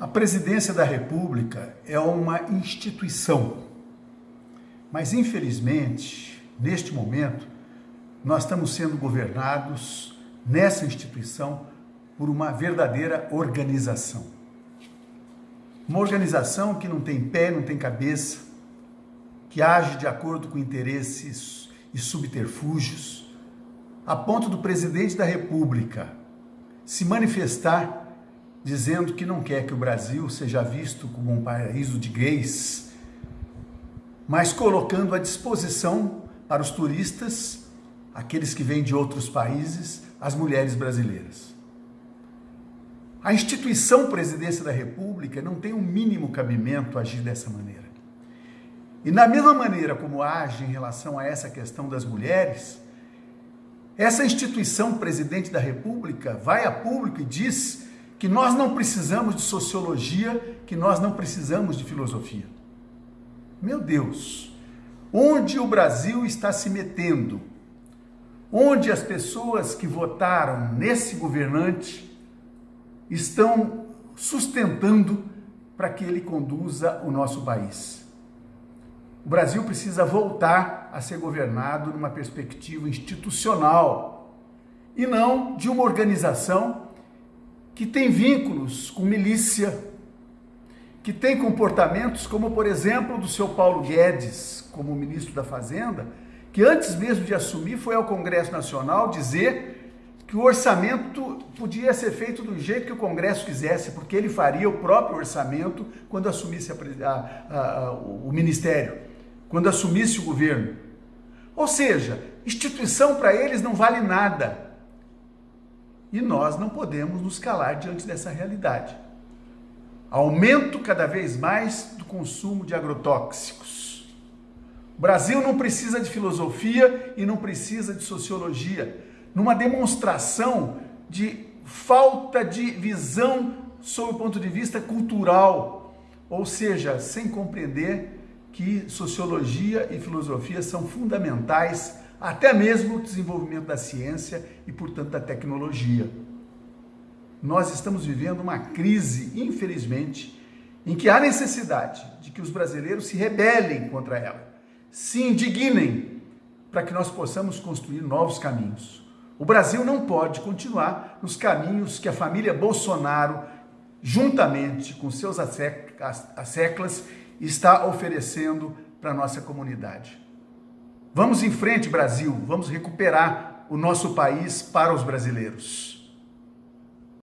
A presidência da República é uma instituição, mas infelizmente, neste momento, nós estamos sendo governados nessa instituição por uma verdadeira organização. Uma organização que não tem pé, não tem cabeça, que age de acordo com interesses e subterfúgios, a ponto do presidente da República se manifestar dizendo que não quer que o Brasil seja visto como um paraíso de gays, mas colocando à disposição para os turistas, aqueles que vêm de outros países, as mulheres brasileiras. A instituição Presidência da República não tem o um mínimo cabimento agir dessa maneira. E na mesma maneira como age em relação a essa questão das mulheres, essa instituição Presidente da República vai a público e diz que nós não precisamos de sociologia, que nós não precisamos de filosofia. Meu Deus, onde o Brasil está se metendo? Onde as pessoas que votaram nesse governante estão sustentando para que ele conduza o nosso país? O Brasil precisa voltar a ser governado numa perspectiva institucional e não de uma organização que tem vínculos com milícia, que tem comportamentos como, por exemplo, do seu Paulo Guedes, como ministro da Fazenda, que antes mesmo de assumir foi ao Congresso Nacional dizer que o orçamento podia ser feito do jeito que o Congresso quisesse, porque ele faria o próprio orçamento quando assumisse a, a, a, o ministério, quando assumisse o governo. Ou seja, instituição para eles não vale nada. E nós não podemos nos calar diante dessa realidade. Aumento cada vez mais do consumo de agrotóxicos. O Brasil não precisa de filosofia e não precisa de sociologia, numa demonstração de falta de visão sob o ponto de vista cultural, ou seja, sem compreender que sociologia e filosofia são fundamentais até mesmo o desenvolvimento da ciência e, portanto, da tecnologia. Nós estamos vivendo uma crise, infelizmente, em que há necessidade de que os brasileiros se rebelem contra ela, se indignem para que nós possamos construir novos caminhos. O Brasil não pode continuar nos caminhos que a família Bolsonaro, juntamente com seus asseclas, está oferecendo para a nossa comunidade. Vamos em frente, Brasil, vamos recuperar o nosso país para os brasileiros.